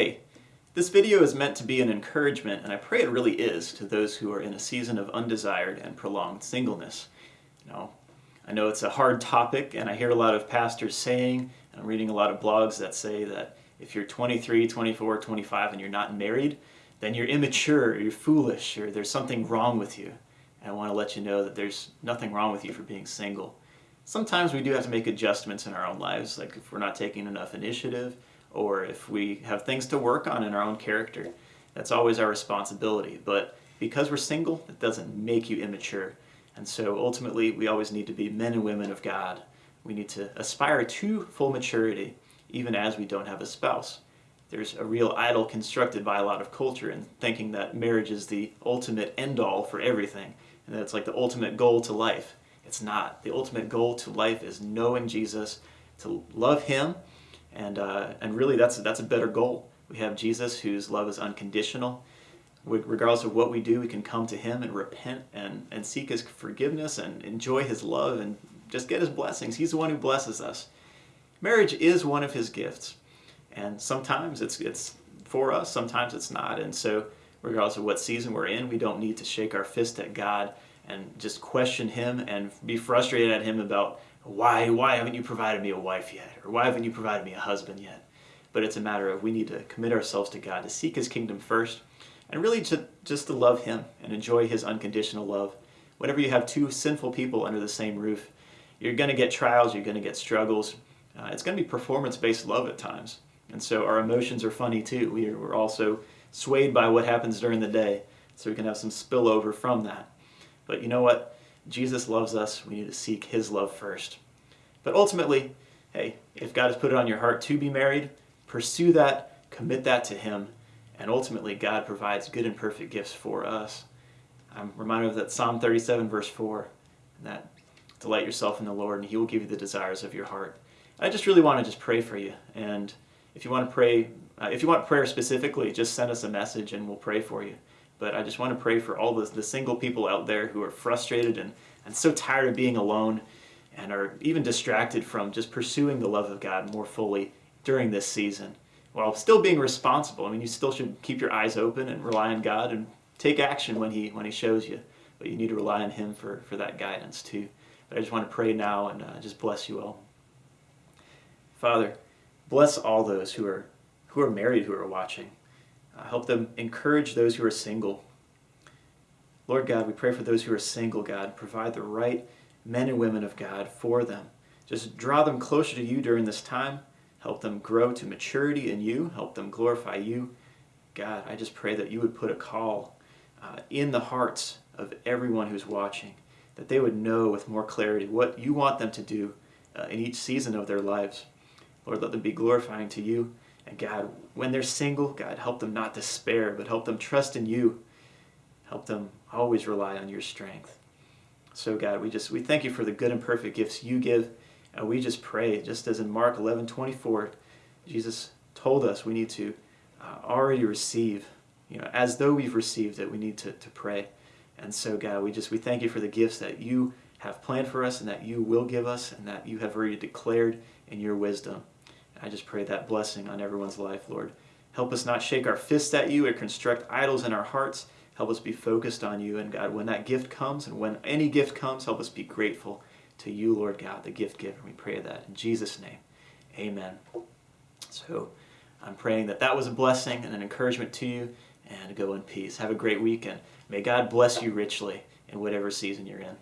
Hey, this video is meant to be an encouragement, and I pray it really is, to those who are in a season of undesired and prolonged singleness. You know, I know it's a hard topic, and I hear a lot of pastors saying, and I'm reading a lot of blogs that say that if you're 23, 24, 25 and you're not married, then you're immature, or you're foolish, or there's something wrong with you. And I want to let you know that there's nothing wrong with you for being single. Sometimes we do have to make adjustments in our own lives, like if we're not taking enough initiative, or if we have things to work on in our own character. That's always our responsibility. But because we're single, it doesn't make you immature. And so ultimately, we always need to be men and women of God. We need to aspire to full maturity, even as we don't have a spouse. There's a real idol constructed by a lot of culture in thinking that marriage is the ultimate end-all for everything, and that it's like the ultimate goal to life. It's not. The ultimate goal to life is knowing Jesus, to love Him, and, uh, and really that's, that's a better goal. We have Jesus whose love is unconditional. Regardless of what we do, we can come to Him and repent and, and seek His forgiveness and enjoy His love and just get His blessings. He's the one who blesses us. Marriage is one of His gifts. And sometimes it's, it's for us, sometimes it's not. And so regardless of what season we're in, we don't need to shake our fist at God and just question Him and be frustrated at Him about why, why haven't you provided me a wife yet? Or why haven't you provided me a husband yet? But it's a matter of we need to commit ourselves to God, to seek His kingdom first, and really to, just to love Him and enjoy His unconditional love. Whenever you have two sinful people under the same roof, you're going to get trials, you're going to get struggles. Uh, it's going to be performance-based love at times. And so our emotions are funny too. We are, we're also swayed by what happens during the day, so we can have some spillover from that. But you know what? Jesus loves us. We need to seek His love first. But ultimately, hey, if God has put it on your heart to be married, pursue that, commit that to Him, and ultimately God provides good and perfect gifts for us. I'm reminded of that Psalm 37 verse 4, that delight yourself in the Lord and He will give you the desires of your heart. I just really want to just pray for you. And if you want to pray, uh, if you want prayer specifically, just send us a message and we'll pray for you. But I just want to pray for all the, the single people out there who are frustrated and, and so tired of being alone and are even distracted from just pursuing the love of God more fully during this season while still being responsible. I mean, you still should keep your eyes open and rely on God and take action when He when He shows you. But you need to rely on Him for, for that guidance too. But I just want to pray now and uh, just bless you all. Father, bless all those who are who are married who are watching. Help them encourage those who are single. Lord God, we pray for those who are single, God. Provide the right men and women of God for them. Just draw them closer to you during this time. Help them grow to maturity in you. Help them glorify you. God, I just pray that you would put a call uh, in the hearts of everyone who's watching, that they would know with more clarity what you want them to do uh, in each season of their lives. Lord, let them be glorifying to you. And God, when they're single, God, help them not despair, but help them trust in you. Help them always rely on your strength. So God, we just we thank you for the good and perfect gifts you give. And we just pray, just as in Mark 11, 24, Jesus told us we need to uh, already receive, you know, as though we've received it, we need to, to pray. And so God, we just we thank you for the gifts that you have planned for us and that you will give us and that you have already declared in your wisdom. I just pray that blessing on everyone's life, Lord. Help us not shake our fists at you or construct idols in our hearts. Help us be focused on you. And God, when that gift comes and when any gift comes, help us be grateful to you, Lord God, the gift giver. We pray that in Jesus' name. Amen. So I'm praying that that was a blessing and an encouragement to you and go in peace. Have a great weekend. May God bless you richly in whatever season you're in.